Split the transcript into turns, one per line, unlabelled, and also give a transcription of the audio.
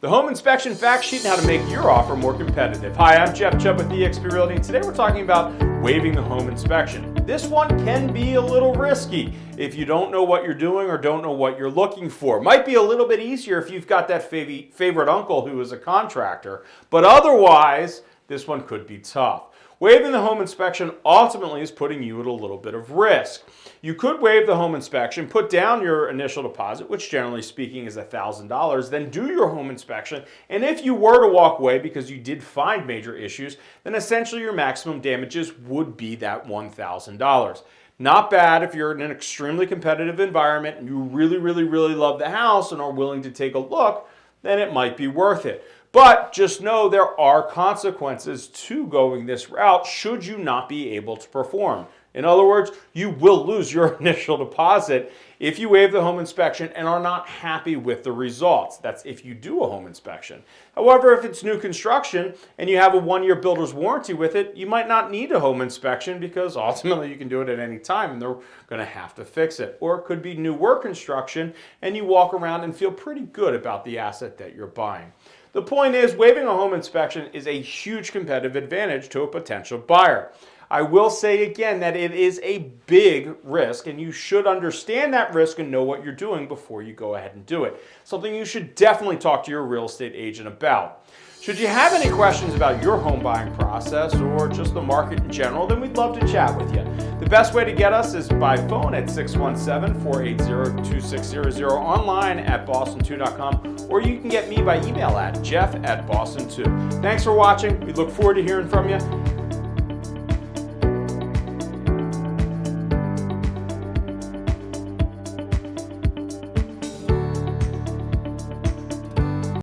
the home inspection fact sheet and how to make your offer more competitive. Hi, I'm Jeff Chubb with eXp Realty and today we're talking about waiving the home inspection. This one can be a little risky if you don't know what you're doing or don't know what you're looking for. Might be a little bit easier if you've got that favorite uncle who is a contractor, but otherwise this one could be tough. Waiving the home inspection ultimately is putting you at a little bit of risk. You could waive the home inspection, put down your initial deposit, which generally speaking is $1,000, then do your home inspection, and if you were to walk away because you did find major issues, then essentially your maximum damages would be that $1,000. Not bad if you're in an extremely competitive environment and you really, really, really love the house and are willing to take a look, then it might be worth it. But just know there are consequences to going this route should you not be able to perform. In other words, you will lose your initial deposit if you waive the home inspection and are not happy with the results. That's if you do a home inspection. However, if it's new construction and you have a one-year builder's warranty with it, you might not need a home inspection because ultimately you can do it at any time and they're going to have to fix it. Or it could be new work construction and you walk around and feel pretty good about the asset that you're buying. The point is, waiving a home inspection is a huge competitive advantage to a potential buyer. I will say again that it is a big risk and you should understand that risk and know what you're doing before you go ahead and do it. Something you should definitely talk to your real estate agent about. Should you have any questions about your home buying process or just the market in general, then we'd love to chat with you. The best way to get us is by phone at 617-480-2600, online at boston2.com, or you can get me by email at jeff at boston2. Thanks for watching. We look forward to hearing from you